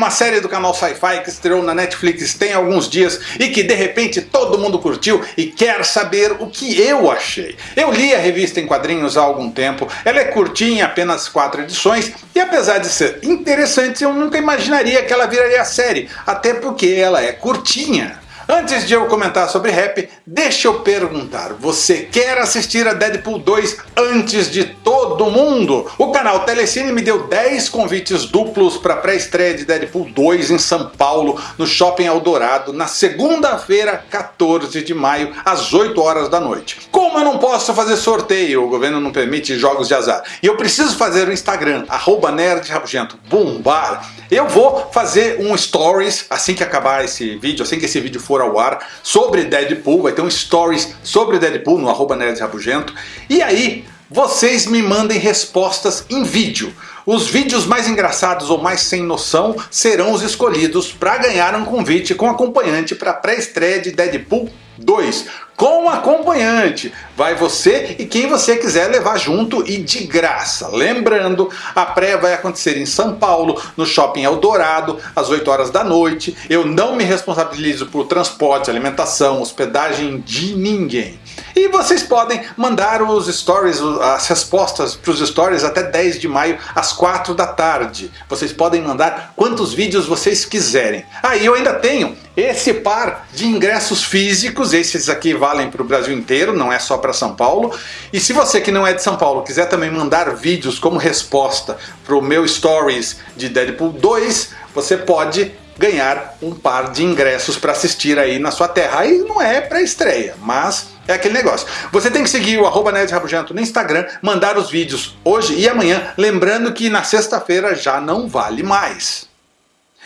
uma série do canal Sci-Fi que estreou na Netflix tem alguns dias e que de repente todo mundo curtiu e quer saber o que eu achei. Eu li a revista em quadrinhos há algum tempo, ela é curtinha, apenas quatro edições, e apesar de ser interessante, eu nunca imaginaria que ela viraria série, até porque ela é curtinha. Antes de eu comentar sobre rap, deixa eu perguntar, você quer assistir a Deadpool 2 antes de todo mundo? O canal Telecine me deu 10 convites duplos para pré-estreia de Deadpool 2 em São Paulo, no Shopping Eldorado, na segunda-feira, 14 de maio, às 8 horas da noite. Como eu não posso fazer sorteio, o governo não permite jogos de azar, e eu preciso fazer o Instagram, arroba nerdrabugento, bombar, eu vou fazer um stories assim que acabar esse vídeo, assim que esse vídeo for ao ar, sobre Deadpool, vai ter um stories sobre Deadpool no arroba nerdrabugento, e aí vocês me mandem respostas em vídeo. Os vídeos mais engraçados ou mais sem noção serão os escolhidos para ganhar um convite com acompanhante para a pré-estreia de Deadpool 2 com acompanhante. Vai você e quem você quiser levar junto e de graça. Lembrando, a pré vai acontecer em São Paulo, no Shopping Eldorado, às 8 horas da noite. Eu não me responsabilizo por transporte, alimentação, hospedagem de ninguém. E vocês podem mandar os stories, as respostas para os stories até 10 de maio às 4 da tarde. Vocês podem mandar quantos vídeos vocês quiserem. Ah, e eu ainda tenho esse par de ingressos físicos, esses aqui valem para o Brasil inteiro, não é só para São Paulo. E se você que não é de São Paulo quiser também mandar vídeos como resposta para o meu Stories de Deadpool 2, você pode ganhar um par de ingressos para assistir aí na sua terra. Aí não é pré-estreia, mas é aquele negócio. Você tem que seguir o arroba Rabugento no Instagram, mandar os vídeos hoje e amanhã, lembrando que na sexta-feira já não vale mais.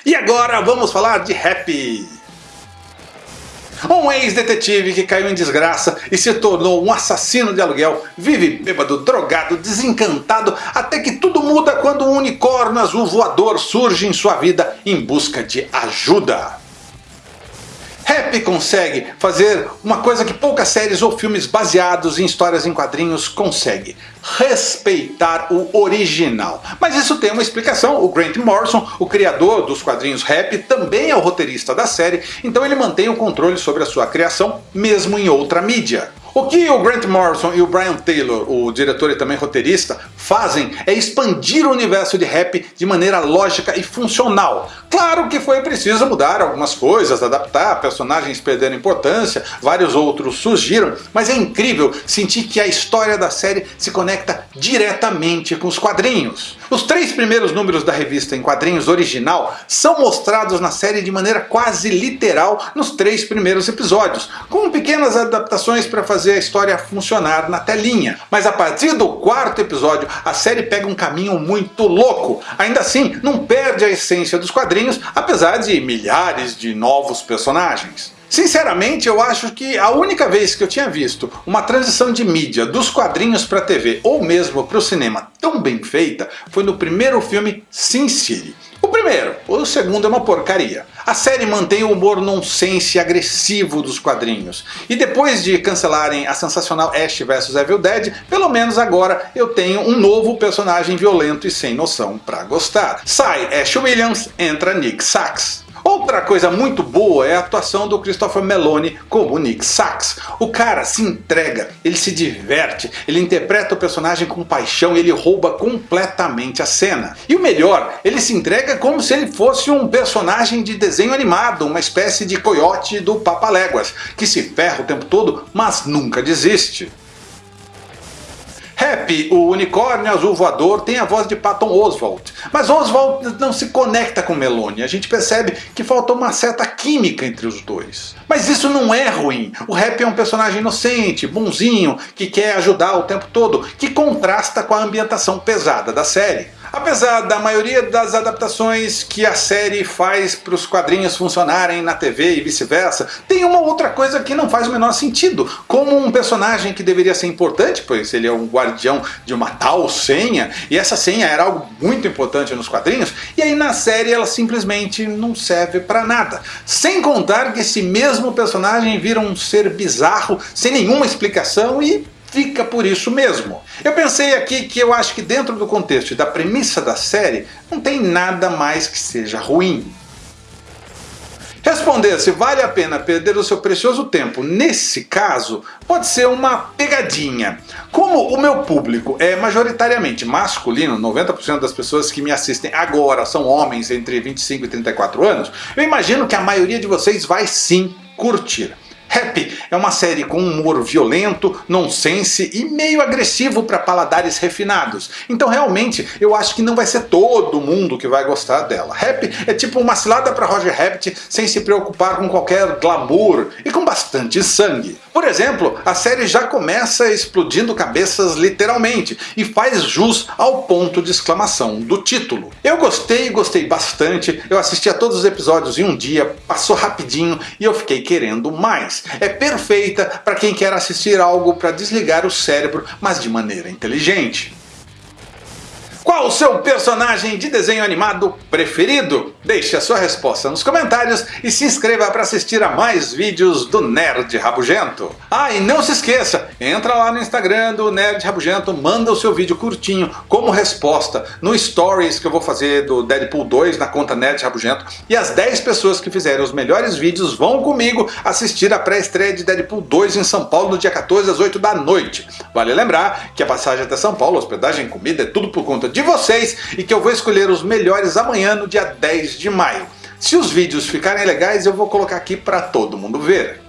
E agora vamos falar de rap. Um ex-detetive que caiu em desgraça e se tornou um assassino de aluguel, vive bêbado, drogado, desencantado, até que tudo muda quando um unicórnio azul voador surge em sua vida em busca de ajuda. Rap consegue fazer uma coisa que poucas séries ou filmes baseados em histórias em quadrinhos conseguem. Respeitar o original. Mas isso tem uma explicação. O Grant Morrison, o criador dos quadrinhos Rap, também é o roteirista da série, então ele mantém o controle sobre a sua criação, mesmo em outra mídia. O que o Grant Morrison e o Brian Taylor, o diretor e também roteirista, fazem é expandir o universo de rap de maneira lógica e funcional. Claro que foi preciso mudar algumas coisas, adaptar, personagens perderam importância, vários outros surgiram, mas é incrível sentir que a história da série se conecta diretamente com os quadrinhos. Os três primeiros números da revista em quadrinhos original são mostrados na série de maneira quase literal nos três primeiros episódios, com pequenas adaptações para fazer a história funcionar na telinha. Mas a partir do quarto episódio, a série pega um caminho muito louco. Ainda assim, não perde a essência dos quadrinhos, apesar de milhares de novos personagens. Sinceramente, eu acho que a única vez que eu tinha visto uma transição de mídia dos quadrinhos para a TV ou mesmo para o cinema tão bem feita foi no primeiro filme Sin City. O primeiro, o segundo é uma porcaria. A série mantém o humor nonsense agressivo dos quadrinhos. E depois de cancelarem a sensacional Ash vs Evil Dead, pelo menos agora eu tenho um novo personagem violento e sem noção para gostar. Sai Ash Williams, entra Nick Sachs. Outra coisa muito boa é a atuação do Christopher Meloni como Nick Sachs. O cara se entrega, ele se diverte, ele interpreta o personagem com paixão ele rouba completamente a cena. E o melhor, ele se entrega como se ele fosse um personagem de desenho animado, uma espécie de coiote do Papaléguas, que se ferra o tempo todo, mas nunca desiste. Happy, o unicórnio azul voador, tem a voz de Patton Oswalt. Mas Oswalt não se conecta com Meloni. A gente percebe que faltou uma certa química entre os dois. Mas isso não é ruim. O Happy é um personagem inocente, bonzinho, que quer ajudar o tempo todo, que contrasta com a ambientação pesada da série. Apesar da maioria das adaptações que a série faz para os quadrinhos funcionarem na TV e vice-versa, tem uma outra coisa que não faz o menor sentido. Como um personagem que deveria ser importante, pois ele é um guardião de uma tal senha, e essa senha era algo muito importante nos quadrinhos, e aí na série ela simplesmente não serve para nada. Sem contar que esse mesmo personagem vira um ser bizarro, sem nenhuma explicação e fica por isso mesmo. Eu pensei aqui que eu acho que dentro do contexto e da premissa da série, não tem nada mais que seja ruim. Responder se vale a pena perder o seu precioso tempo nesse caso pode ser uma pegadinha. Como o meu público é majoritariamente masculino, 90% das pessoas que me assistem agora são homens entre 25 e 34 anos, eu imagino que a maioria de vocês vai sim curtir. Happy é uma série com humor violento, nonsense e meio agressivo para paladares refinados. Então realmente eu acho que não vai ser todo mundo que vai gostar dela. Happy é tipo uma cilada para Roger Rabbit sem se preocupar com qualquer glamour e com bastante sangue. Por exemplo, a série já começa explodindo cabeças literalmente e faz jus ao ponto de exclamação do título. Eu gostei, gostei bastante, eu assisti a todos os episódios em um dia, passou rapidinho e eu fiquei querendo mais é perfeita para quem quer assistir algo para desligar o cérebro, mas de maneira inteligente. Qual o seu personagem de desenho animado preferido? Deixe a sua resposta nos comentários e se inscreva para assistir a mais vídeos do Nerd Rabugento. Ah, e não se esqueça, entra lá no Instagram do Nerd Rabugento, manda o seu vídeo curtinho como resposta no Stories que eu vou fazer do Deadpool 2 na conta Nerd Rabugento e as 10 pessoas que fizerem os melhores vídeos vão comigo assistir a pré-estreia de Deadpool 2 em São Paulo no dia 14 às 8 da noite. Vale lembrar que a passagem até São Paulo, hospedagem, comida, é tudo por conta de vocês e que eu vou escolher os melhores amanhã no dia 10 de maio. Se os vídeos ficarem legais eu vou colocar aqui para todo mundo ver.